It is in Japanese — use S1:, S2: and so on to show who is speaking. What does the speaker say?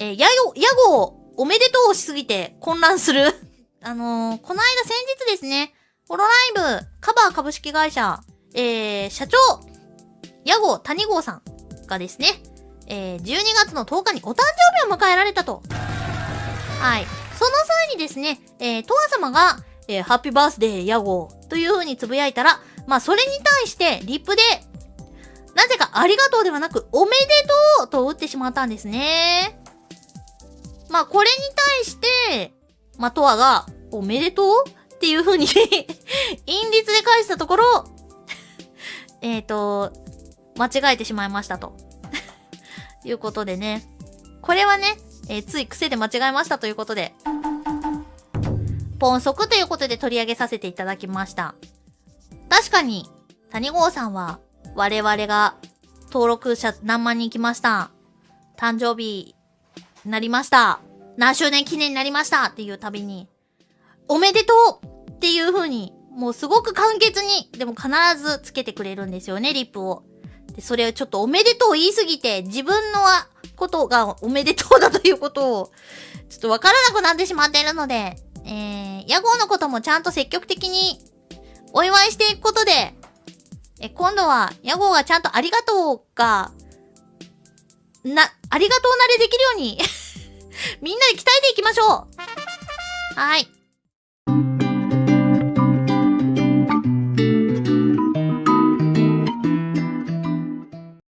S1: えー、ヤゴ、ヤゴ、おめでとうしすぎて混乱する。あのー、この間先日ですね、ホロライブ、カバー株式会社、えー、社長、ヤゴ谷郷さんがですね、えー、12月の10日にお誕生日を迎えられたと。はい。その際にですね、えー、トア様が、えー、ハッピーバースデーヤゴという風につぶやいたら、まあ、それに対して、リップで、なぜかありがとうではなく、おめでとうと打ってしまったんですね。まあ、これに対して、まあ、トアが、おめでとう？っていう風に 韻律で返したところ、えっと、間違えてしまいましたと。いうことでね。これはね、えー、つい癖で間違えましたということで、ポンソクということで取り上げさせていただきました。確かに、谷郷さんは、我々が登録者何万人来ました。誕生日、なりました。何周年記念になりましたっていうたびに、おめでとうっていう風に、もうすごく簡潔に、でも必ずつけてくれるんですよね、リップを。で、それをちょっとおめでとう言いすぎて、自分のことがおめでとうだということを、ちょっとわからなくなってしまっているので、えー、屋号のこともちゃんと積極的にお祝いしていくことで、え、今度は、屋号がちゃんとありがとうが、な、ありがとうなれできるようにみんなで鍛えていきましょうはい。